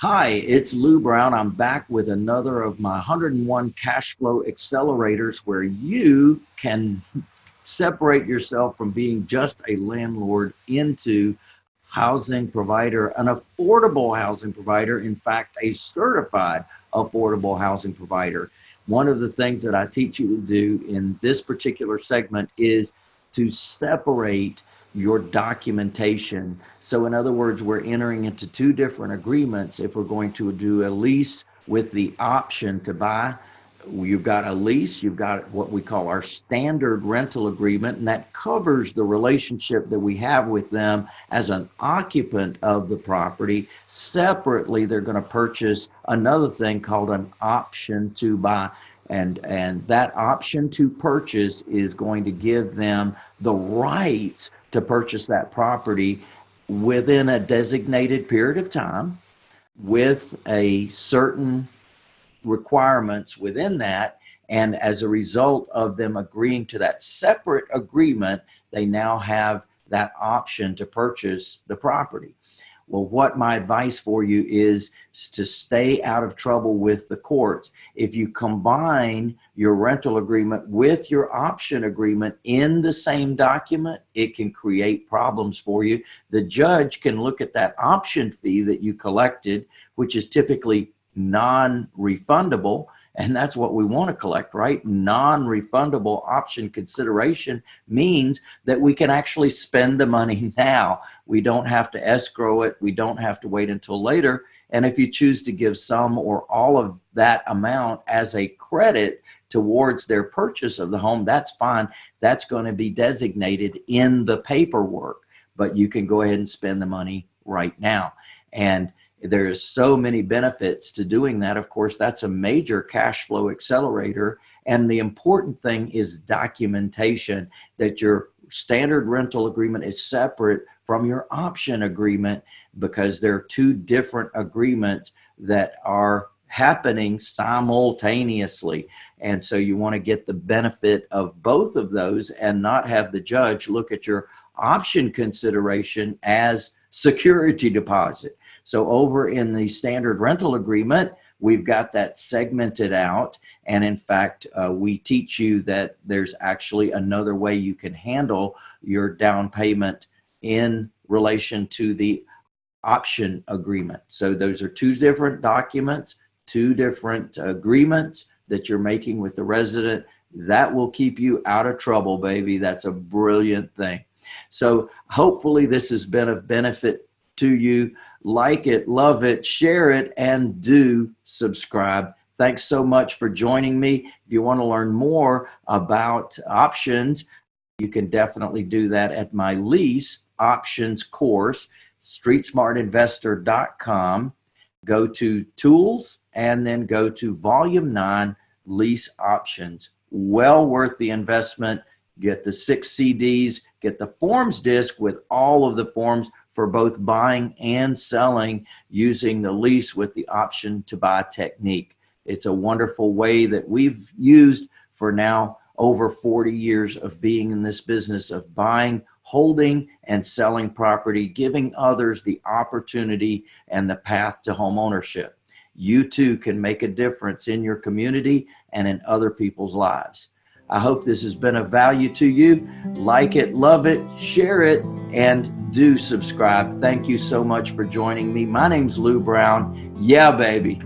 Hi, it's Lou Brown. I'm back with another of my 101 cash flow accelerators where you can separate yourself from being just a landlord into housing provider, an affordable housing provider, in fact, a certified affordable housing provider. One of the things that I teach you to do in this particular segment is to separate your documentation. So in other words, we're entering into two different agreements. If we're going to do a lease with the option to buy, you've got a lease, you've got what we call our standard rental agreement, and that covers the relationship that we have with them as an occupant of the property. Separately, they're going to purchase another thing called an option to buy and and that option to purchase is going to give them the right to purchase that property within a designated period of time with a certain requirements within that. And as a result of them agreeing to that separate agreement they now have that option to purchase the property well, what my advice for you is to stay out of trouble with the courts. If you combine your rental agreement with your option agreement in the same document, it can create problems for you. The judge can look at that option fee that you collected, which is typically non-refundable, and that's what we want to collect, right? Non-refundable option consideration means that we can actually spend the money now. We don't have to escrow it. We don't have to wait until later. And if you choose to give some or all of that amount as a credit towards their purchase of the home, that's fine. That's going to be designated in the paperwork, but you can go ahead and spend the money right now. And there's so many benefits to doing that. Of course, that's a major cash flow accelerator. And the important thing is documentation that your standard rental agreement is separate from your option agreement because there are two different agreements that are happening simultaneously. And so you want to get the benefit of both of those and not have the judge look at your option consideration as security deposit. So over in the standard rental agreement, we've got that segmented out. And in fact, uh, we teach you that there's actually another way you can handle your down payment in relation to the option agreement. So those are two different documents, two different agreements that you're making with the resident. That will keep you out of trouble, baby. That's a brilliant thing. So hopefully this has been of benefit to you. Like it, love it, share it, and do subscribe. Thanks so much for joining me. If you want to learn more about options, you can definitely do that at my lease options course, streetsmartinvestor.com. Go to tools and then go to volume nine lease options. Well worth the investment. Get the six CDs, get the forms disc with all of the forms for both buying and selling using the lease with the option to buy technique. It's a wonderful way that we've used for now over 40 years of being in this business of buying, holding, and selling property, giving others the opportunity and the path to home ownership. You too can make a difference in your community and in other people's lives. I hope this has been of value to you. Like it, love it, share it, and do subscribe. Thank you so much for joining me. My name's Lou Brown. Yeah, baby.